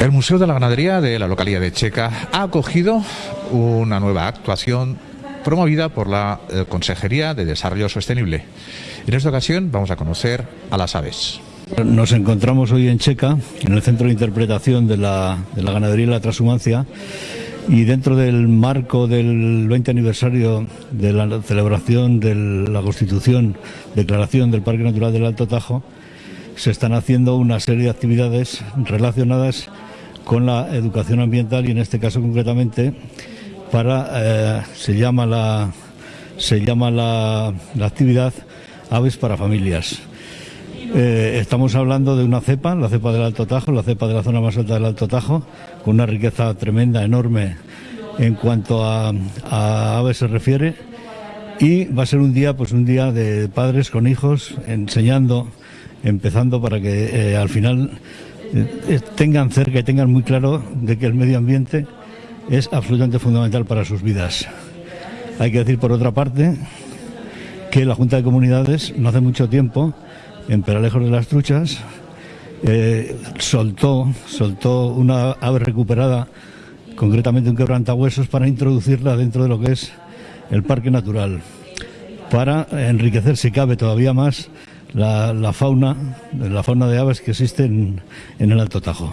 El Museo de la Ganadería de la localidad de Checa ha acogido una nueva actuación promovida por la eh, Consejería de Desarrollo Sostenible. En esta ocasión vamos a conocer a las aves. Nos encontramos hoy en Checa, en el Centro de Interpretación de la, de la Ganadería y la Transhumancia, y dentro del marco del 20 aniversario de la celebración de la Constitución, declaración del Parque Natural del Alto Tajo, se están haciendo una serie de actividades relacionadas con la educación ambiental y en este caso concretamente para eh, se llama la se llama la, actividad aves para familias. Eh, estamos hablando de una cepa, la cepa del Alto Tajo, la cepa de la zona más alta del Alto Tajo, con una riqueza tremenda, enorme en cuanto a, aves se refiere. Y va a ser un día, pues un día de padres con hijos, enseñando, empezando para que eh, al final tengan cerca y tengan muy claro de que el medio ambiente es absolutamente fundamental para sus vidas. Hay que decir, por otra parte, que la Junta de Comunidades no hace mucho tiempo, en Peralejos de las Truchas, eh, soltó, soltó una ave recuperada, concretamente un quebrantahuesos, para introducirla dentro de lo que es el parque natural, para enriquecer, si cabe todavía más, la, fauna, la fauna de aves que existe en el Alto Tajo.